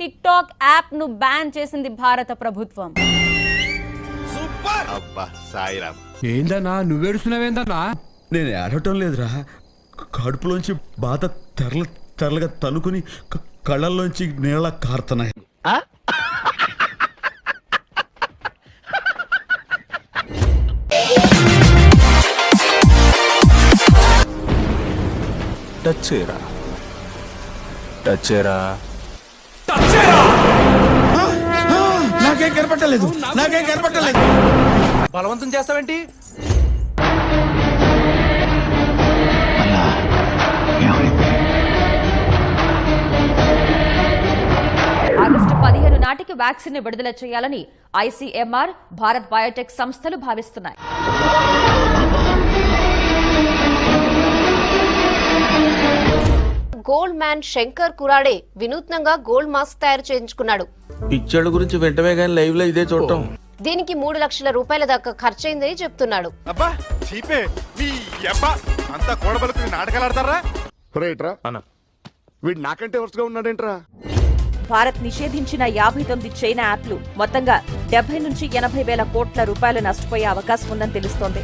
Tick talk యాప్ను ban చేసింది భారత ప్రభుత్వం. అబ్బా సాయిరామ్ ఏందన్నా నువ్వేడుస్తున్నావేందన్నా? నేను ఏడవటం లేదురా. కడుపులోంచి బాధ తెరల తెరలుగా తనుకుని కళ్ళల్లోంచి నీళ్ళ కారుతున్నాయి. టచ్ చేయరా? టచ్ చేయరా? నాకేం కనపట్టలేదు నాకేం కనపట్టలేదు బలవంతం చేస్తావేంటి? ఆగస్టు పదిహేను నాటికి వ్యాక్సిన్ని విడుదల చేయాలని ఐసీఎంఆర్ భారత్ బయోటెక్ సంస్థలు భావిస్తున్నాయి. గోల్డ్ మ్యాన్ శంకర్ కురాడే వినూత్నంగా గోల్డ్ మాస్క్ తయారు చేయించుకున్నాడు. పిచ్చోళ్ళ గురించి వెంటనే కానీ లైవ్లో ఇదే చూడటం. దీనికి మూడు లక్షల రూపాయల దాకా ఖర్చయిందని చెప్తున్నాడు. అబ్బా చీపే మీ అబ్బా అంతా కూడబలుకుని నాటకాలు ఆడతారా? రైట్రా? వీడు నాకంటే వరుసగా ఉన్నాడేంట్రా? భారత్ నిషేధించిన యాభై తొమ్మిది చైనా యాప్లు మొత్తంగా డెబ్బై నుంచి ఎనభై వేల కోట్ల రూపాయలు నష్టపోయే అవకాశం ఉందని తెలుస్తోంది.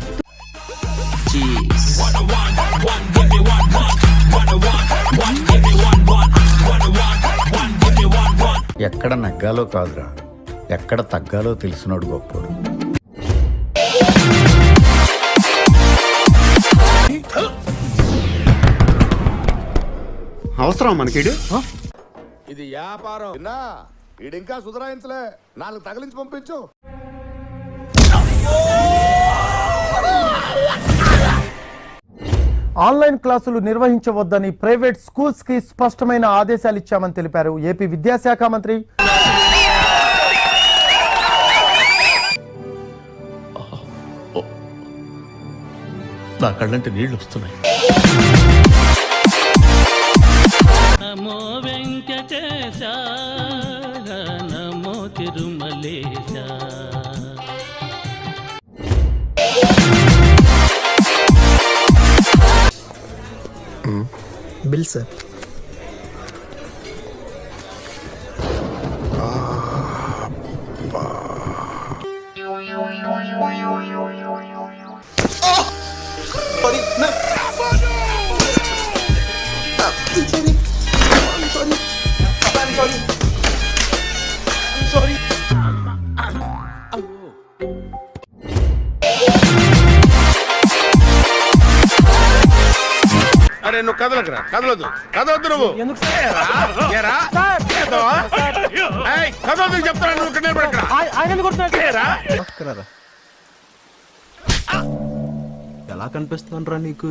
ఎక్కడ నగ్గాలో కాదురా. ఎక్కడ తగ్గాలో తెలిసినోడు గొప్పోడు. అవసరం మనకిడు? ఇది వ్యాపారం. విన్నా వీడింకా సుధరాయించలే. నాలుగు తగిలించి పంపించు. ఆన్లైన్ క్లాసులు నిర్వహించవద్దని ప్రైవేట్ స్కూల్స్కి స్పష్టమైన ఆదేశాలు ఇచ్చామని తెలిపారు. ఏపీ విద్యాశాఖ మంత్రి నా కళ్ళంటే నీళ్ళు వస్తున్నాయి నమో వెంకటేశ నమో తిరుమలేశ bilsa Опа. అరే నువ్వు కదలకురా కదలొద్దు. కదలొద్దు నువ్వు. కదలొద్దు చెప్తాను నువ్వు ఇక్కడ నిలబడకురా. ఏరా? ఎలా కనిపిస్తుందిరా నీకు?